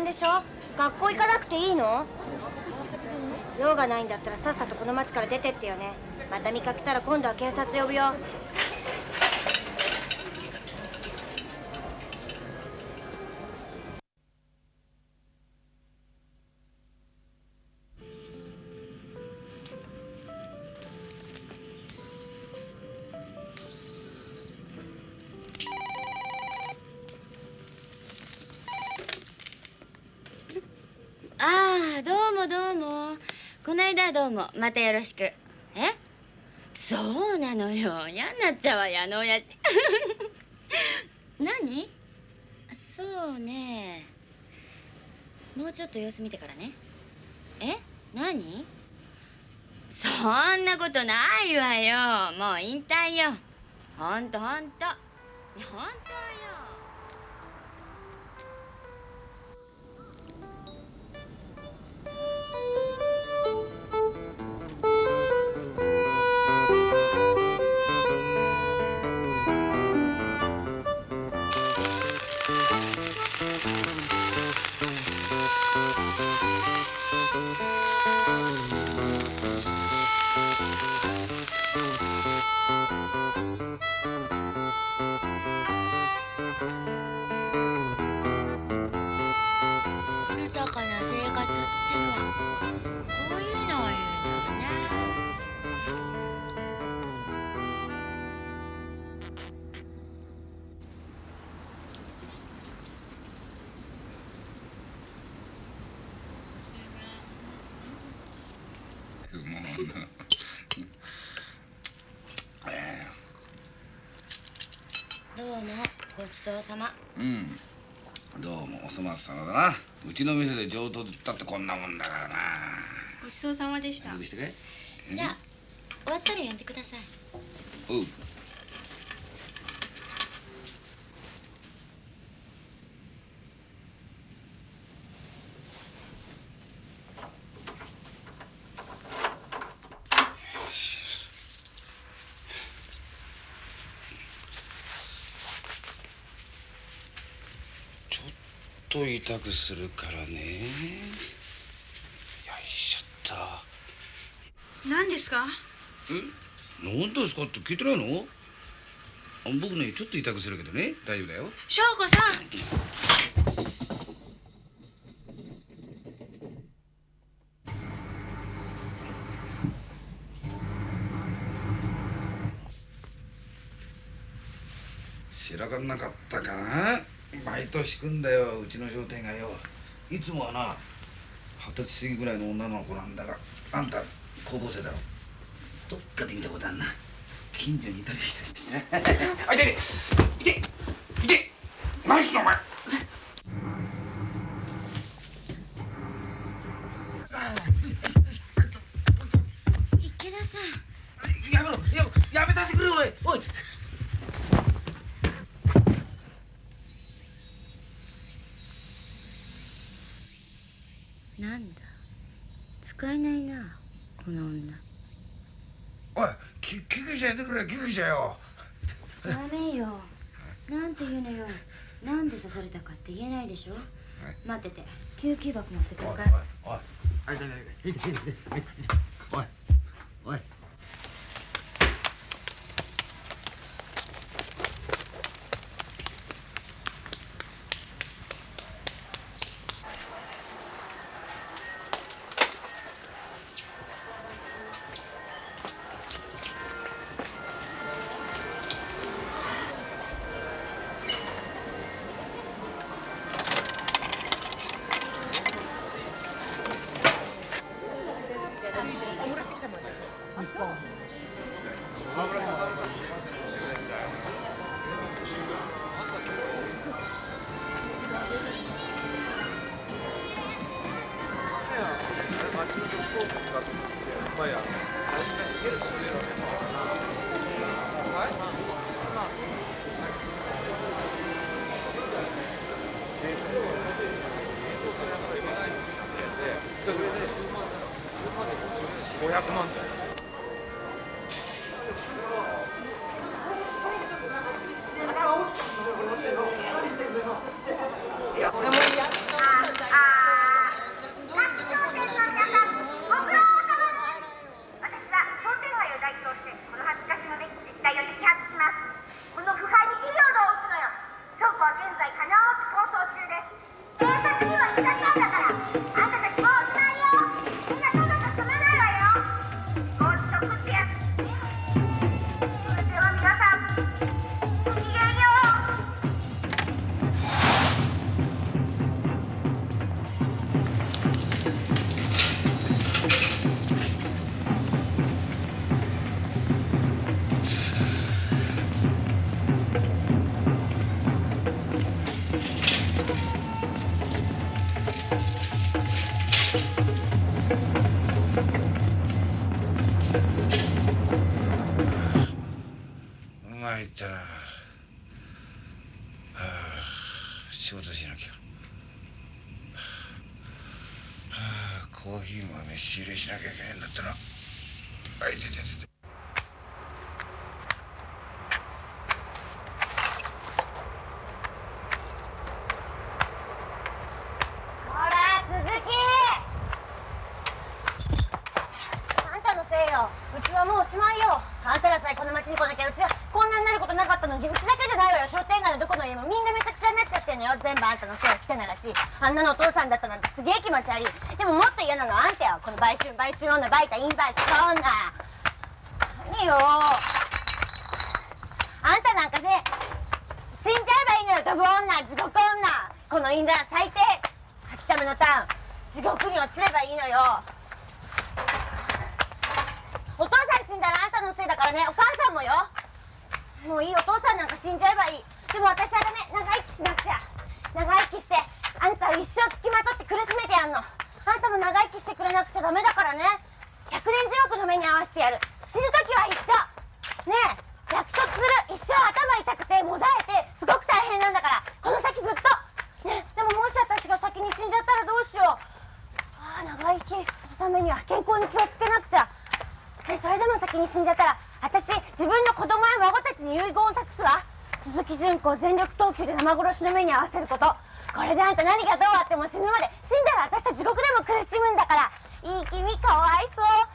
んでしょ？学校行かなくていいの？用がないんだったらさっさとこの町から出てってよね。また見かけたら今度は警察呼ぶよ。こないだはどうもまたよろしく。え？そうなのよ。嫌になっちゃうわよあの親父。何？そうね。もうちょっと様子見てからね。え？何？そんなことないわよ。もう引退よ。ほんとほんと。本当よ活ってのはこういうのを言うのよねどうもごちそうさま。うん。どうもお粗末様だな。うちの店で上等だってこんなもんだからな。ごちそうさまでした。じゃあ終わったら呼んでくださいおうちょっと痛くするからね。よいしょっと。何ですか？何ですかって聞いてないの？あ僕ねちょっと痛くするけどね。大丈夫だよ。翔子さん。知らかんなかったか？な毎年来んだようちの商店街よいつもはな二十歳過ぎぐらいの女の子なんだがあんた高校生だろ。どっかで見たことあんな。近所にいたりして。あいていていて何すんのお前池田さんやめろややめさせてくれおいおいなんだ使えないなこの女おい救救急車呼んでくれ救急車よダメよなんて言うのよなんで刺されたかって言えないでしょ待ってて救急箱持って你슷한겁 니. ち悪いでももっと嫌なのはあんたよ。この売春売春女バイタインバイトそんな。何よ。に死んじゃったら私自分の子供や孫たちに遺言を託すわ。鈴木純子を全力投球で生殺しの目に遭わせること。これであんた何がどうあっても死ぬまで死んだら私と地獄でも苦しむんだから。いい君かわいそう。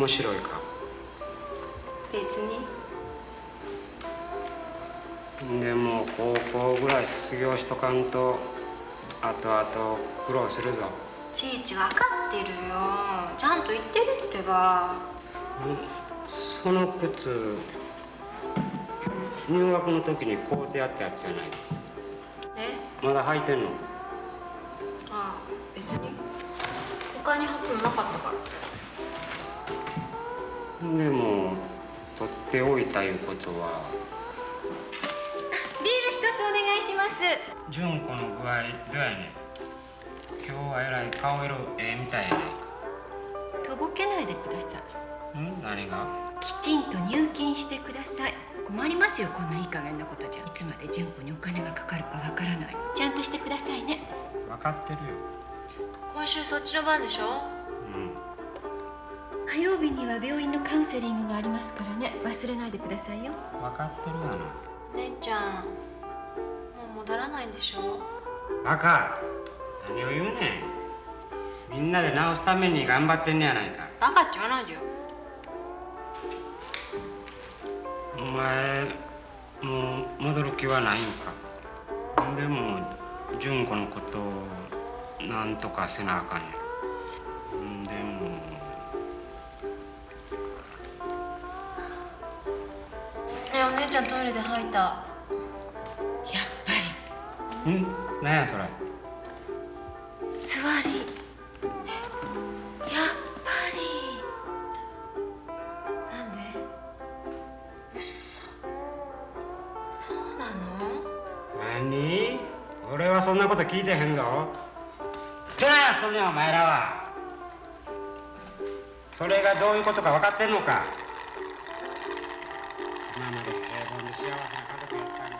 面白いか？別に。でも高校ぐらい卒業しとかんと後々苦労するぞ。ちいち分かってるよ。ちゃんと言ってるってば。その靴入学の時に買うてやったやつじゃない？え？まだ履いてんの？ああ別に。他に履くのなかったからでも取っておいたいうことは。ビール一つお願いします。純子の具合どうやねん。今日はえらい顔色ええみたいやないとぼけないでくださいか。ん？何が？きちんと入金してください。困りますよこんないい加減なことじゃいつまで純子にお金がかかるかわからない。ちゃんとしてくださいね。分かってるよ。今週そっちの番でしょ？火曜日には病院のカウンセリングがありますからね。忘れないでくださいよ。分かってるがな姉ちゃんもう戻らないんでしょ？バカ何を言うねん。みんなで直すために頑張ってんねやないか。バカって言わないでよ。お前もう戻る気はないんか？でも純子のことをなんとかせなあかんやんちゃんトイレで吐いた。ん？何やそれ。つわり。やっぱり。なんで？嘘。そうなの？何？俺はそんなこと聞いてへんぞ。どないやっとんねんお前らは。それがどういうことか分かってんのか幸せな家族やったんだ。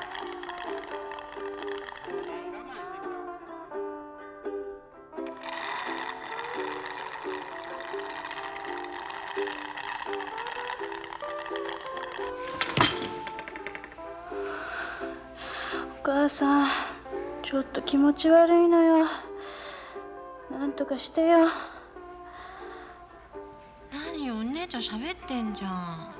お母さんちょっと気持ち悪いのよ。なんとかしてよ。何よお姉ちゃん喋ってんじゃん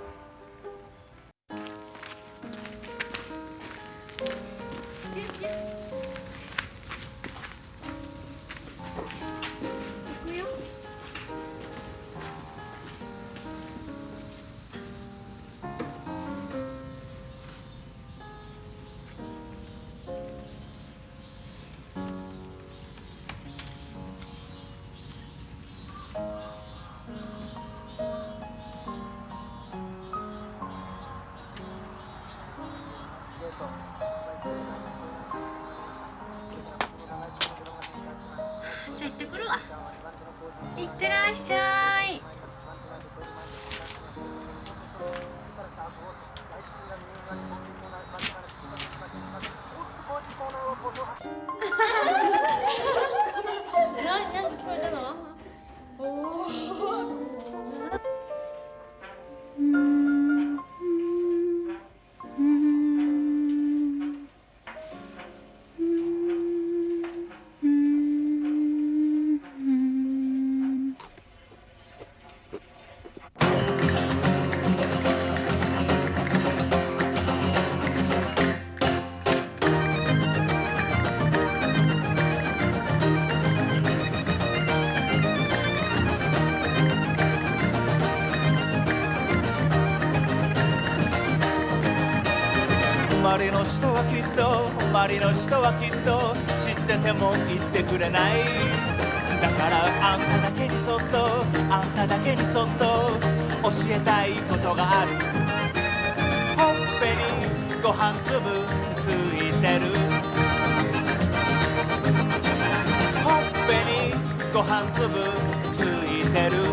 と周りの人はきっと知ってても言ってくれない。だからあんただけにそっとあんただけにそっと教えたいことがある。ほっぺにご飯粒ついてる。ほっぺにご飯粒ついてる。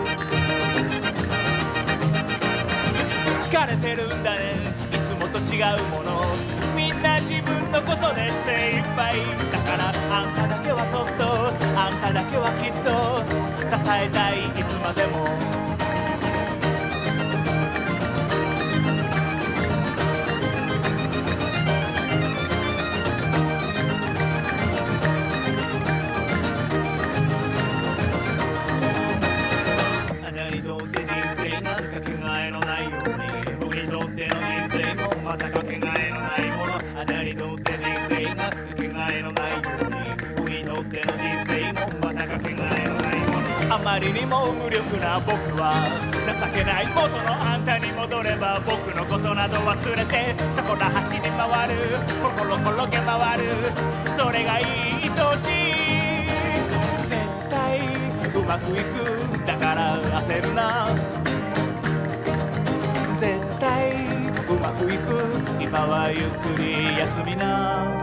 疲れてるんだね。いつもと違うもの。な自分のことで精一杯だからあんただけはそっとあんただけはきっと支えたいいつまでも。回る。コロコロ転げ回る。それが愛おしい。絶対うまくいくだから焦るな。絶対うまくいく。今はゆっくり休みな。